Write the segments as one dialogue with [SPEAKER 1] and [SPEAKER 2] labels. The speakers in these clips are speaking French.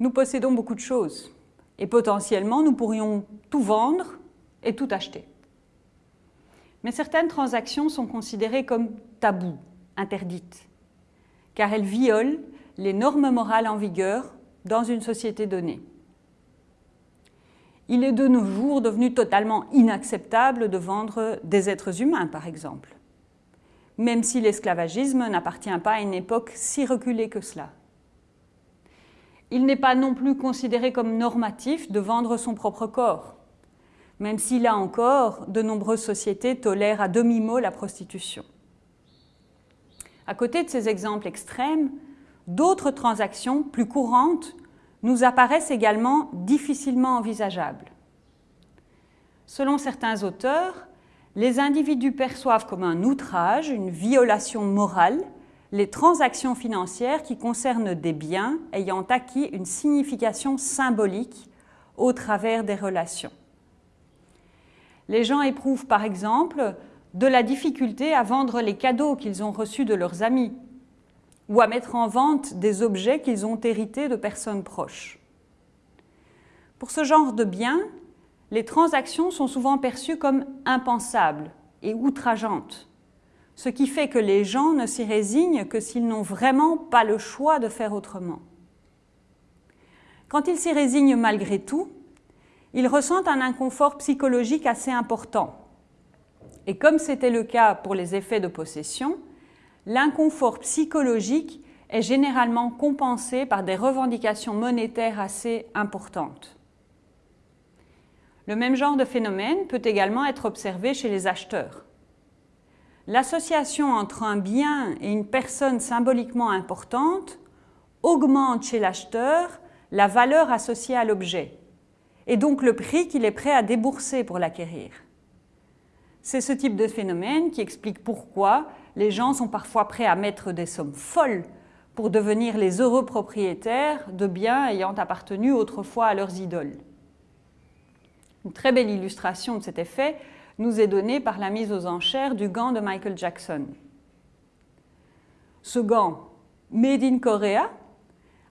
[SPEAKER 1] Nous possédons beaucoup de choses et potentiellement nous pourrions tout vendre et tout acheter. Mais certaines transactions sont considérées comme tabous, interdites, car elles violent les normes morales en vigueur dans une société donnée. Il est de nos jours devenu totalement inacceptable de vendre des êtres humains, par exemple, même si l'esclavagisme n'appartient pas à une époque si reculée que cela. Il n'est pas non plus considéré comme normatif de vendre son propre corps, même si là encore, de nombreuses sociétés tolèrent à demi-mot la prostitution. À côté de ces exemples extrêmes, d'autres transactions plus courantes nous apparaissent également difficilement envisageables. Selon certains auteurs, les individus perçoivent comme un outrage, une violation morale, les transactions financières qui concernent des biens ayant acquis une signification symbolique au travers des relations. Les gens éprouvent par exemple de la difficulté à vendre les cadeaux qu'ils ont reçus de leurs amis ou à mettre en vente des objets qu'ils ont hérités de personnes proches. Pour ce genre de biens, les transactions sont souvent perçues comme impensables et outrageantes, ce qui fait que les gens ne s'y résignent que s'ils n'ont vraiment pas le choix de faire autrement. Quand ils s'y résignent malgré tout, ils ressentent un inconfort psychologique assez important. Et comme c'était le cas pour les effets de possession, l'inconfort psychologique est généralement compensé par des revendications monétaires assez importantes. Le même genre de phénomène peut également être observé chez les acheteurs. L'association entre un bien et une personne symboliquement importante augmente chez l'acheteur la valeur associée à l'objet et donc le prix qu'il est prêt à débourser pour l'acquérir. C'est ce type de phénomène qui explique pourquoi les gens sont parfois prêts à mettre des sommes folles pour devenir les heureux propriétaires de biens ayant appartenu autrefois à leurs idoles. Une très belle illustration de cet effet nous est donnée par la mise aux enchères du gant de Michael Jackson. Ce gant, made in Korea,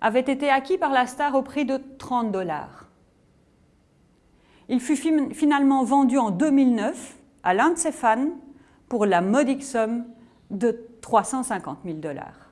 [SPEAKER 1] avait été acquis par la star au prix de 30 dollars. Il fut finalement vendu en 2009 à l'un de ses fans pour la modique somme de 350 000 dollars.